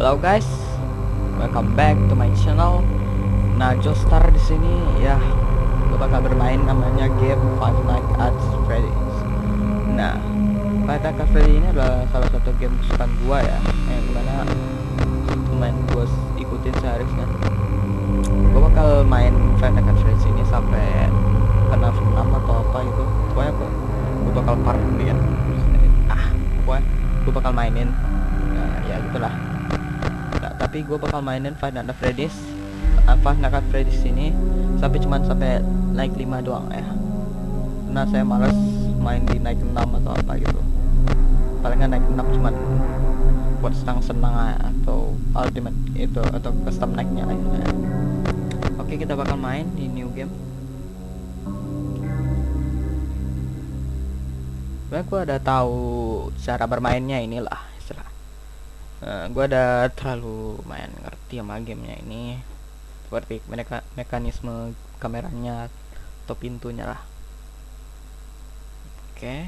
Halo guys, welcome back to my channel. Nah, Joestar di sini ya, gue bakal bermain namanya game Five Nights at Freddy's. Nah, Five Nights at Freddy's ini adalah salah satu game kesukaan gua ya, yang di mana main gue ikutin seharusnya. Gue bakal main Five Nights at Freddy's ini sampai kena 6 atau apa gitu. Pokoknya gue, gue bakal part dia. Ah, pokoknya gue bakal mainin. Nah, ya gitulah tapi gue bakal mainin Five Nights at Freddy's. Uh, Five Freddy's ini sampai cuman sampai naik 5 doang ya. Karena saya males main di naik 6 atau apa gitu. Palingan naik 6 cuman buat senang-senang atau ultimate itu atau custom naiknya aja oke kita bakal main di new game. Sebenernya gue ada tahu cara bermainnya inilah uh, gue ada terlalu main ngerti sama gamenya ini. Seperti mereka mekanisme kameranya atau pintunya lah. Oke. Okay.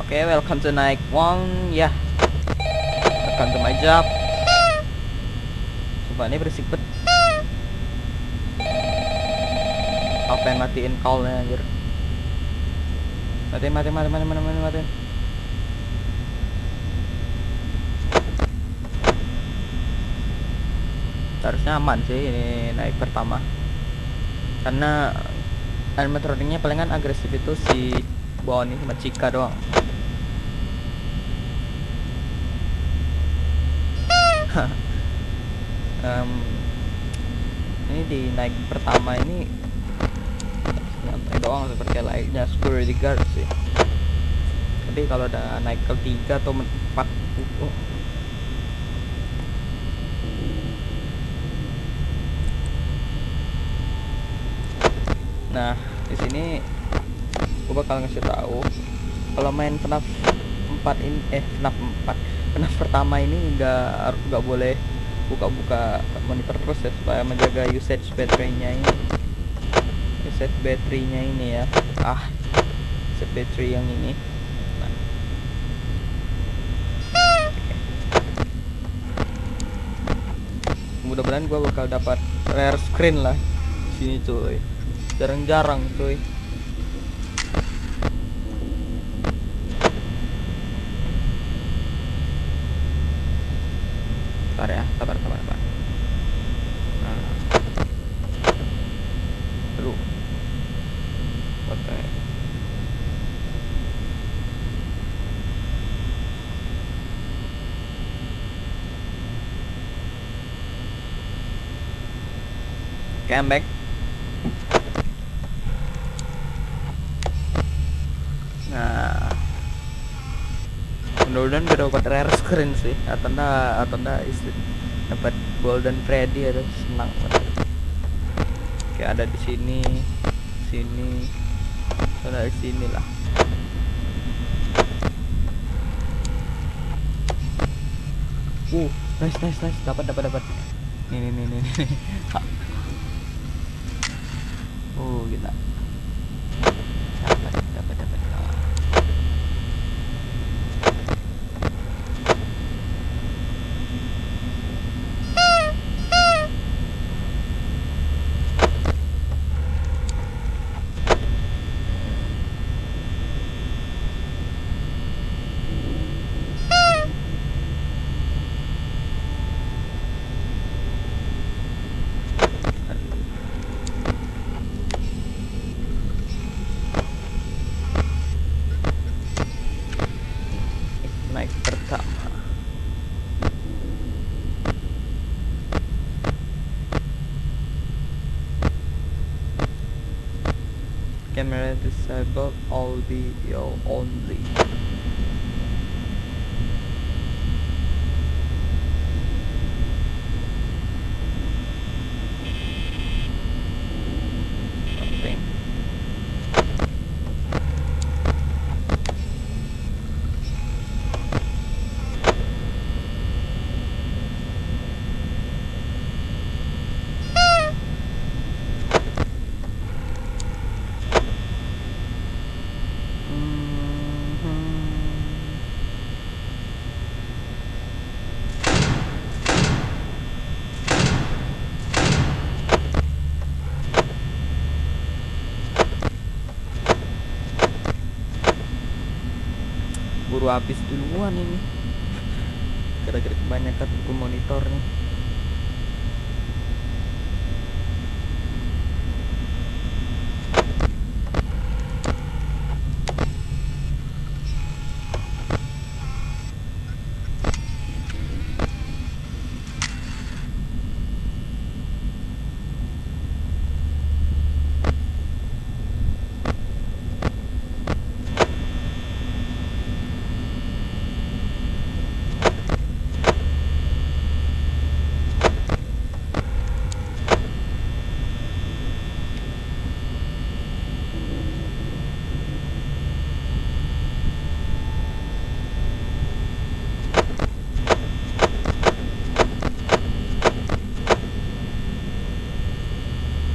oke okay, welcome to night one ya. Yeah. welcome to my job coba ini berisik bet apa yang matiin callnya anjir? Mati mati mati mati mati mati harusnya aman sih ini naik pertama. Karena animatroniknya palingan agresif itu si Bonnie sama Cika doang. Um, ini di naik pertama ini nyantai doang seperti lainnya security guard sih. Tapi kalau udah naik ke tiga atau empat uh, nah di sini gue bakal ngasih tahu kalau main FNAF 4 ini eh FNAF 4 FNAF pertama ini nggak nggak boleh buka-buka monitor terus ya supaya menjaga usage baterainya ini. Usage baterainya ini ya. Ah usage battery yang ini. Nah. mudah-mudahan gue bakal dapat rare screen lah. Sini cuy jarang-jarang cuy. Sabar ya sabar sabar sabar oke Okay, I'm back. Nah, gue dapat rare screen sih, atau enggak, atau enggak dapat golden Freddy ada senang banget. Kayak ada di sini, sini, ada di sini lah. Uh, nice, nice, nice, dapat, dapat, dapat. Nih, nih, nih, nih. Oh, gila. camera disabled. all only keburu habis duluan ini. Gara-gara kebanyakan buku monitor nih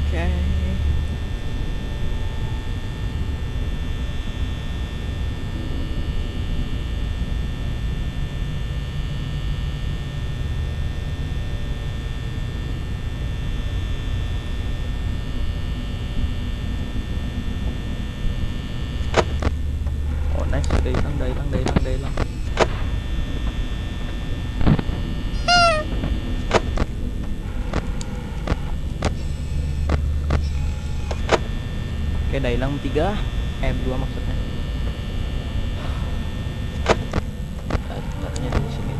Oke. Oh nice, udah Oke, udah hilang tiga, eh dua maksudnya. Ah, Taruhnya di sini.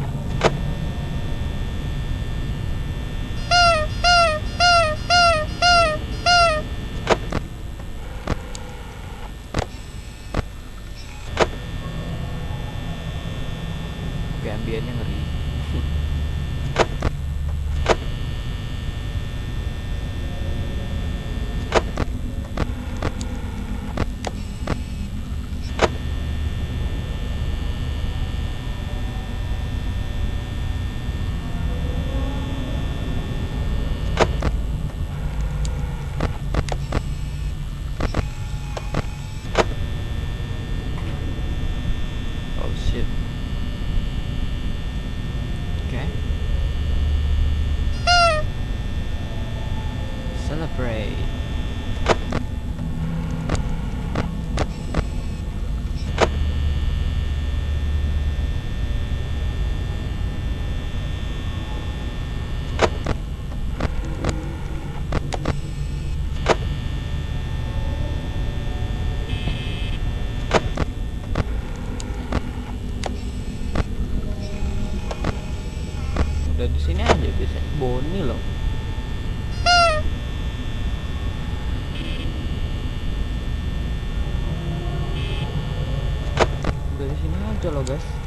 Oke, ambiennya ngeri. Oh shit. Okay. Celebrate. Udah di sini aja biasanya. Boni loh. Udah di sini aja loh, guys.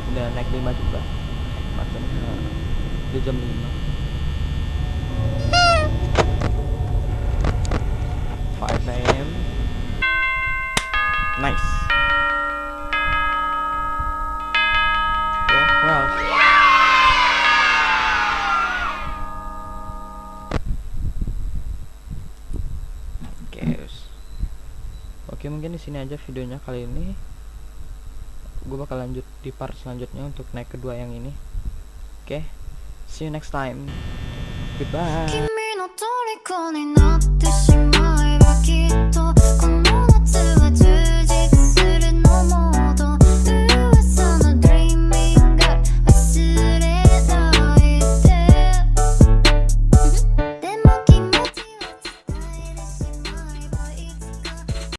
udah naik 5 juga. Macamnya udah jam 5 5 am Nice. Oke, mungkin di sini aja videonya kali ini. Gue bakal lanjut di part selanjutnya untuk naik kedua yang ini. Oke okay? see you next time. Goodbye